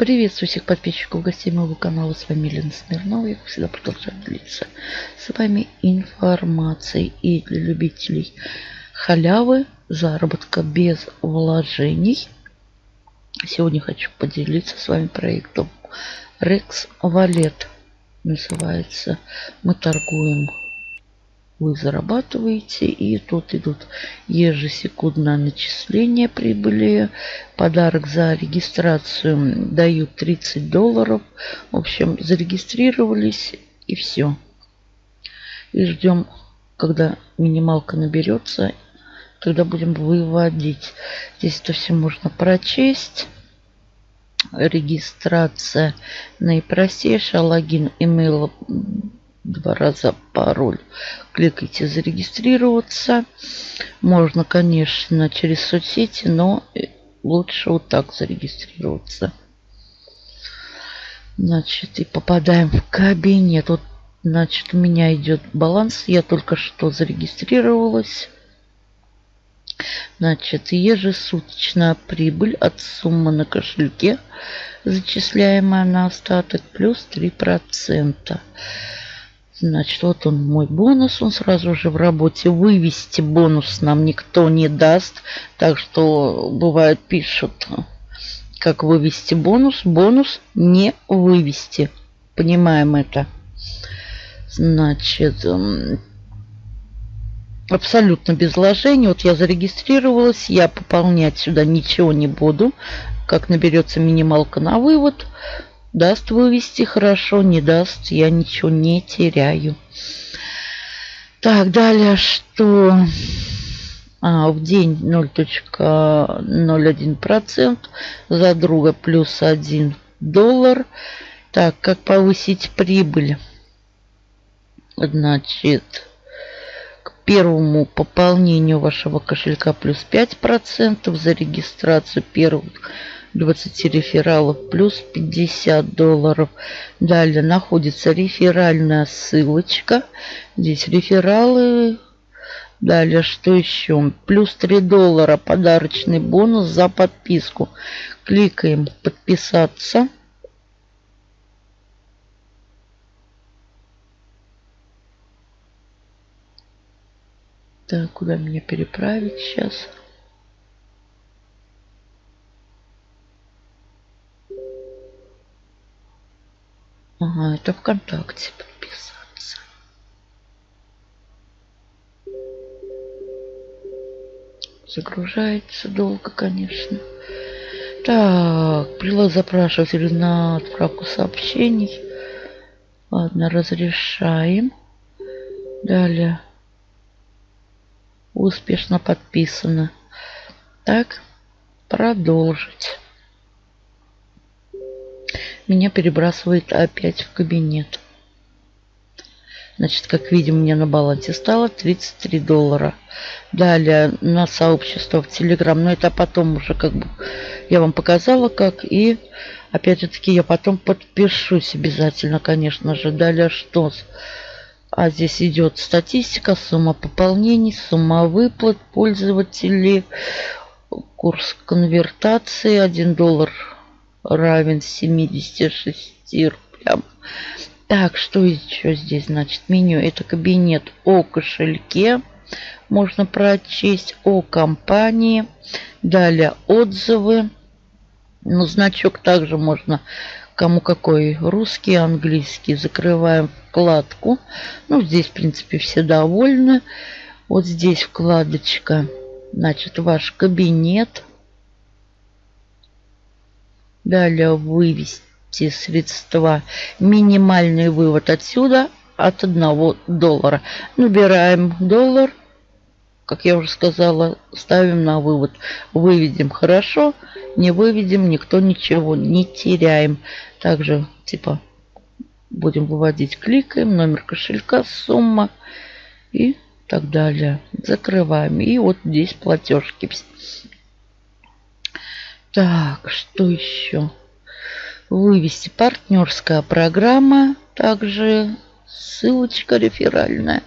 Приветствую всех подписчиков, гостей моего канала. С вами Елена Смирнова. Я, как всегда, продолжаю делиться с вами информацией. И для любителей халявы, заработка без вложений. Сегодня хочу поделиться с вами проектом Rex Wallet. Называется. Мы торгуем вы зарабатываете. И тут идут ежесекундное начисление прибыли. Подарок за регистрацию дают 30 долларов. В общем, зарегистрировались и все. И ждем, когда минималка наберется. Тогда будем выводить. Здесь это все можно прочесть регистрация наипростейшая, логин, email два раза пароль. Кликайте зарегистрироваться. Можно, конечно, через соцсети, но лучше вот так зарегистрироваться. Значит, и попадаем в кабинет. Вот, значит, у меня идет баланс. Я только что зарегистрировалась. Значит, ежесуточная прибыль от суммы на кошельке, зачисляемая на остаток, плюс 3%. Значит, вот он мой бонус. Он сразу же в работе. Вывести бонус нам никто не даст. Так что бывает пишут, как вывести бонус. Бонус не вывести. Понимаем это. Значит, абсолютно без вложений. Вот я зарегистрировалась. Я пополнять сюда ничего не буду. Как наберется минималка на вывод. Даст вывести хорошо, не даст, я ничего не теряю. Так, далее что? А, в день 0.01%, за друга плюс 1 доллар. Так, как повысить прибыль? Значит, к первому пополнению вашего кошелька плюс 5%, за регистрацию первых 20 рефералов плюс 50 долларов. Далее находится реферальная ссылочка. Здесь рефералы. Далее что еще? Плюс 3 доллара подарочный бонус за подписку. Кликаем подписаться. Так, куда меня переправить сейчас? Ага, это ВКонтакте подписаться. Загружается долго, конечно. Так, прилад запрашивателю на отправку сообщений. Ладно, разрешаем. Далее. Успешно подписано. Так, продолжить меня перебрасывает опять в кабинет. Значит, как видим, у меня на балансе стало 33 доллара. Далее на сообщество в Телеграм. Но это потом уже как бы я вам показала как. И опять же таки я потом подпишусь обязательно, конечно же. Далее что? А здесь идет статистика, сумма пополнений, сумма выплат пользователей, курс конвертации 1 доллар равен 76 рублям. Так, что еще здесь? Значит, меню. Это кабинет о кошельке. Можно прочесть о компании. Далее отзывы. Ну, значок также можно кому какой русский, английский. Закрываем вкладку. Ну, здесь, в принципе, все довольны. Вот здесь вкладочка. Значит, ваш кабинет. Далее вывести средства. Минимальный вывод отсюда от 1 доллара. Набираем доллар. Как я уже сказала, ставим на вывод. Выведем хорошо, не выведем, никто ничего не теряем. Также типа будем выводить, кликаем, номер кошелька, сумма и так далее. Закрываем. И вот здесь платежки. Так, что еще? Вывести партнерская программа. Также ссылочка реферальная.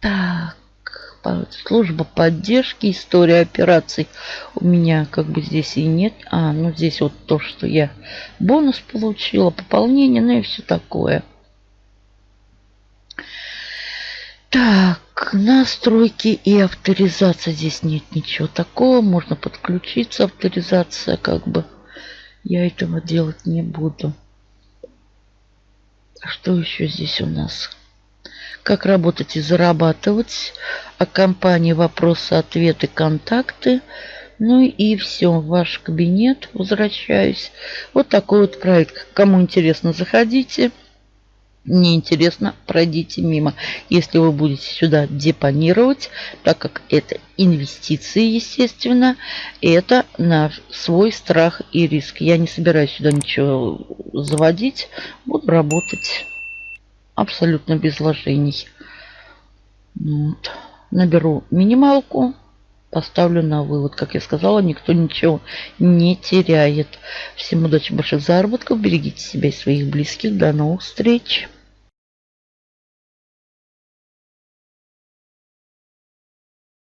Так, служба поддержки, история операций у меня как бы здесь и нет. А, ну здесь вот то, что я бонус получила, пополнение, ну и все такое. Так, настройки и авторизация. Здесь нет ничего такого. Можно подключиться. Авторизация как бы. Я этого делать не буду. Что еще здесь у нас? Как работать и зарабатывать. О компании вопросы, ответы, контакты. Ну и все, ваш кабинет. Возвращаюсь. Вот такой вот проект. Кому интересно, заходите неинтересно, пройдите мимо. Если вы будете сюда депонировать, так как это инвестиции, естественно, это на свой страх и риск. Я не собираюсь сюда ничего заводить, буду работать абсолютно без вложений. Вот. Наберу минималку, поставлю на вывод. Как я сказала, никто ничего не теряет. Всем удачи, больших заработков. Берегите себя и своих близких. До новых встреч.